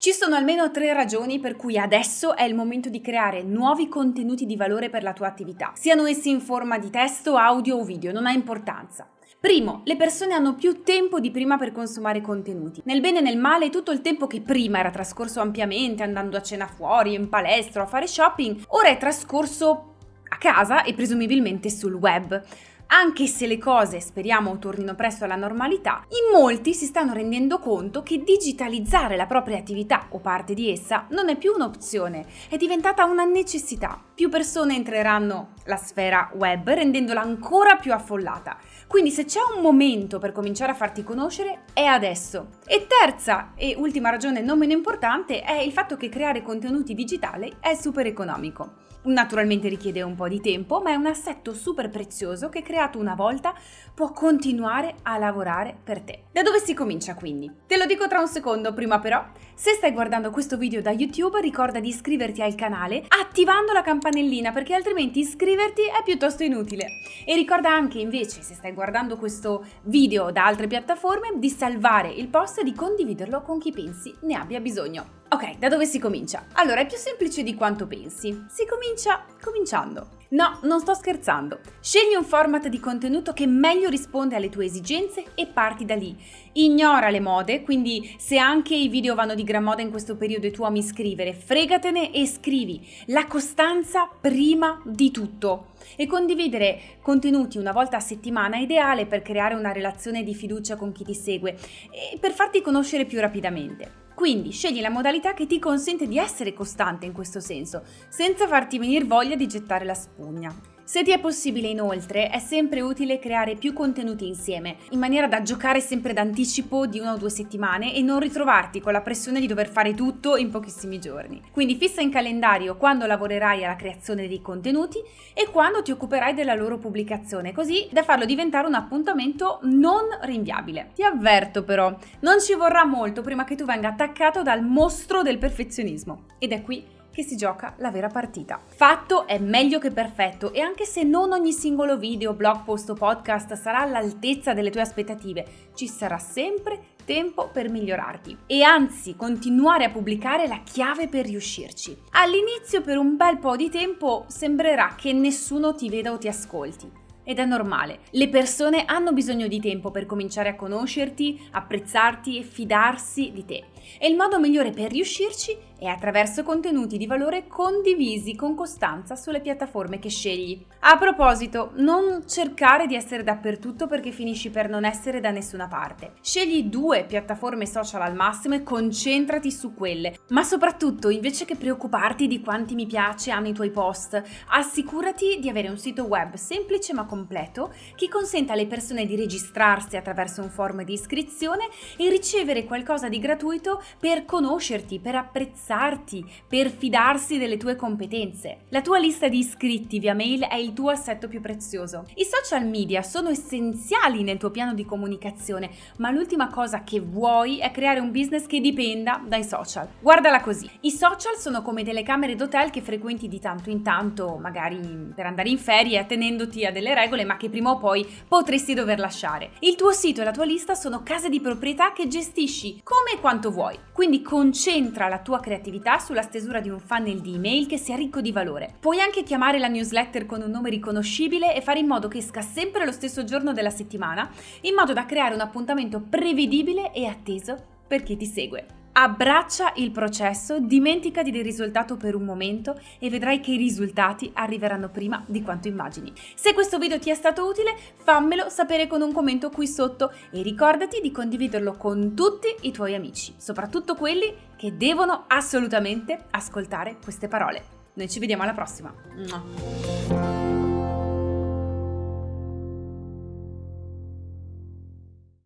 Ci sono almeno tre ragioni per cui adesso è il momento di creare nuovi contenuti di valore per la tua attività, siano essi in forma di testo, audio o video, non ha importanza. Primo, le persone hanno più tempo di prima per consumare contenuti. Nel bene e nel male, tutto il tempo che prima era trascorso ampiamente andando a cena fuori, in palestra a fare shopping, ora è trascorso a casa e presumibilmente sul web. Anche se le cose speriamo tornino presto alla normalità, in molti si stanno rendendo conto che digitalizzare la propria attività o parte di essa non è più un'opzione, è diventata una necessità. Più persone entreranno la sfera web rendendola ancora più affollata. Quindi se c'è un momento per cominciare a farti conoscere è adesso. E terza e ultima ragione non meno importante è il fatto che creare contenuti digitali è super economico. Naturalmente richiede un po' di tempo, ma è un assetto super prezioso che creato una volta può continuare a lavorare per te. Da dove si comincia quindi? Te lo dico tra un secondo, prima però, se stai guardando questo video da YouTube ricorda di iscriverti al canale attivando la campanellina perché altrimenti iscriverti è piuttosto inutile. E ricorda anche invece, se stai guardando questo video da altre piattaforme, di salvare il post e di condividerlo con chi pensi ne abbia bisogno. Ok, da dove si comincia? Allora, è più semplice di quanto pensi. Si comincia cominciando. No, non sto scherzando. Scegli un format di contenuto che meglio risponde alle tue esigenze e parti da lì. Ignora le mode, quindi se anche i video vanno di gran moda in questo periodo e tu ami scrivere, fregatene e scrivi. La costanza prima di tutto. E condividere contenuti una volta a settimana è ideale per creare una relazione di fiducia con chi ti segue e per farti conoscere più rapidamente. Quindi scegli la modalità che ti consente di essere costante in questo senso, senza farti venire voglia di gettare la spugna. Se ti è possibile inoltre, è sempre utile creare più contenuti insieme, in maniera da giocare sempre d'anticipo di una o due settimane e non ritrovarti con la pressione di dover fare tutto in pochissimi giorni. Quindi fissa in calendario quando lavorerai alla creazione dei contenuti e quando ti occuperai della loro pubblicazione, così da farlo diventare un appuntamento non rinviabile. Ti avverto però, non ci vorrà molto prima che tu venga attaccato dal mostro del perfezionismo. Ed è qui che si gioca la vera partita. Fatto è meglio che perfetto e anche se non ogni singolo video, blog post o podcast sarà all'altezza delle tue aspettative, ci sarà sempre tempo per migliorarti e anzi continuare a pubblicare la chiave per riuscirci. All'inizio per un bel po' di tempo sembrerà che nessuno ti veda o ti ascolti ed è normale. Le persone hanno bisogno di tempo per cominciare a conoscerti, apprezzarti e fidarsi di te. E il modo migliore per riuscirci è attraverso contenuti di valore condivisi con costanza sulle piattaforme che scegli. A proposito, non cercare di essere dappertutto perché finisci per non essere da nessuna parte. Scegli due piattaforme social al massimo e concentrati su quelle. Ma soprattutto, invece che preoccuparti di quanti mi piace hanno i tuoi post, assicurati di avere un sito web semplice ma completo che consenta alle persone di registrarsi attraverso un form di iscrizione e ricevere qualcosa di gratuito per conoscerti, per apprezzarti, per fidarsi delle tue competenze. La tua lista di iscritti via mail è il tuo assetto più prezioso. I social media sono essenziali nel tuo piano di comunicazione, ma l'ultima cosa che vuoi è creare un business che dipenda dai social. Guardala così. I social sono come delle camere d'hotel che frequenti di tanto in tanto, magari per andare in ferie, attenendoti a delle regole, ma che prima o poi potresti dover lasciare. Il tuo sito e la tua lista sono case di proprietà che gestisci come e quanto vuoi. Quindi concentra la tua creatività sulla stesura di un funnel di email che sia ricco di valore. Puoi anche chiamare la newsletter con un nome riconoscibile e fare in modo che esca sempre lo stesso giorno della settimana, in modo da creare un appuntamento prevedibile e atteso per chi ti segue. Abbraccia il processo, dimenticati del risultato per un momento e vedrai che i risultati arriveranno prima di quanto immagini. Se questo video ti è stato utile, fammelo sapere con un commento qui sotto e ricordati di condividerlo con tutti i tuoi amici, soprattutto quelli che devono assolutamente ascoltare queste parole. Noi ci vediamo alla prossima.